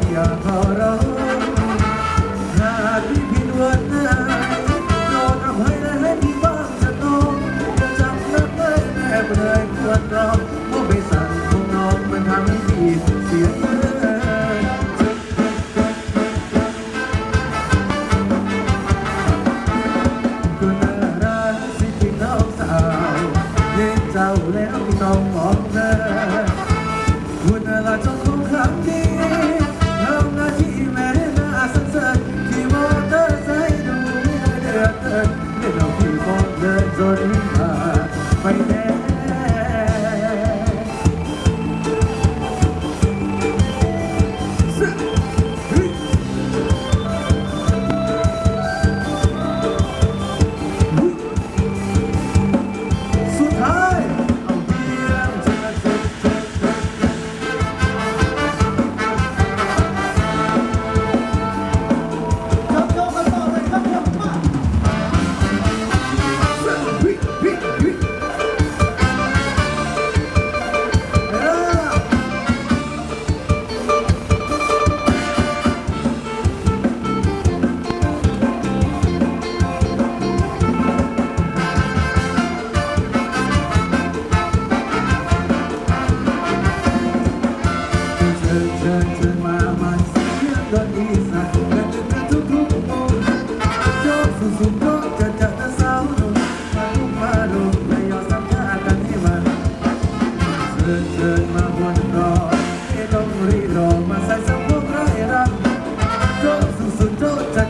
Yeah.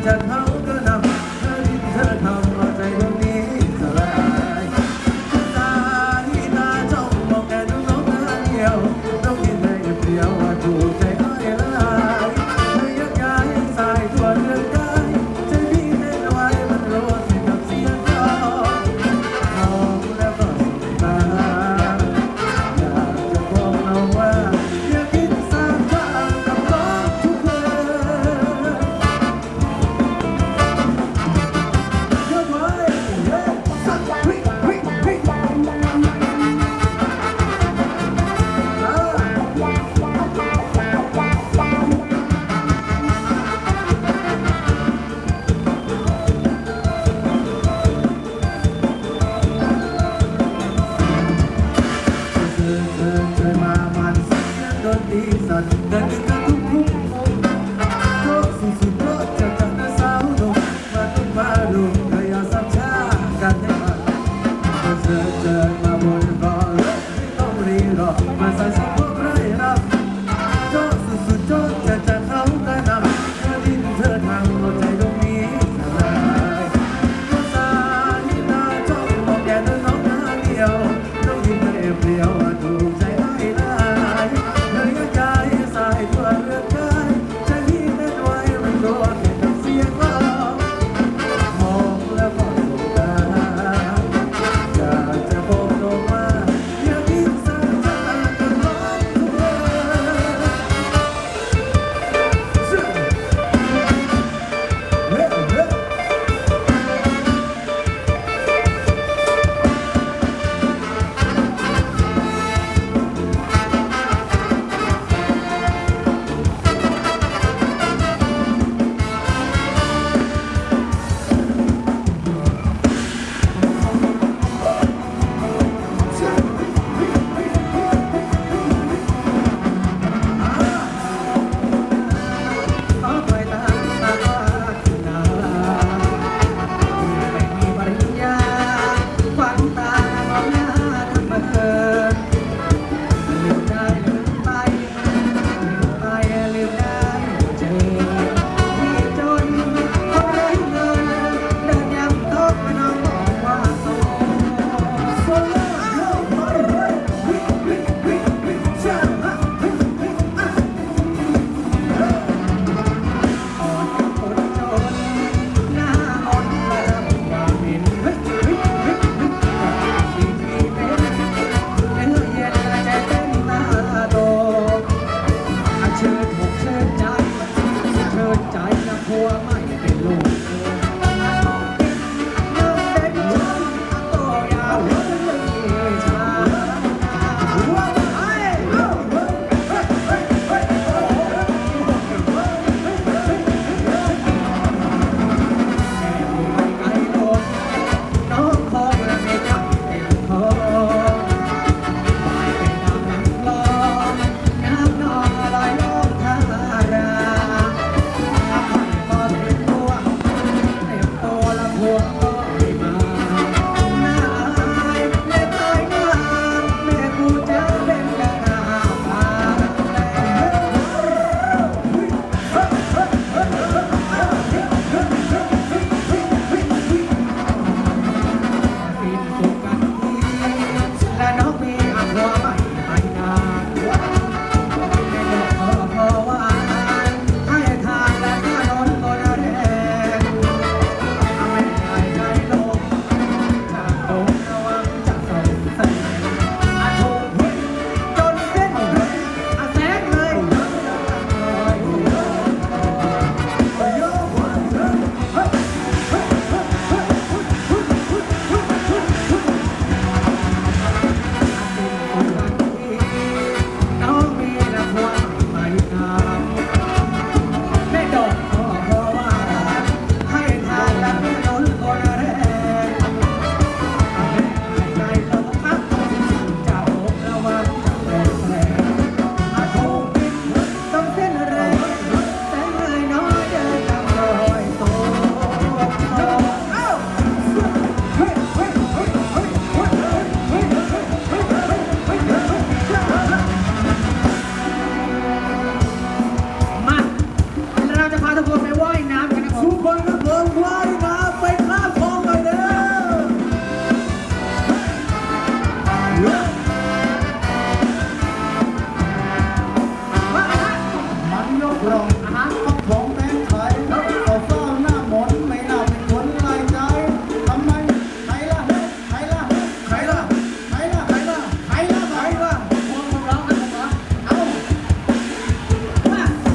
chân the dirt, my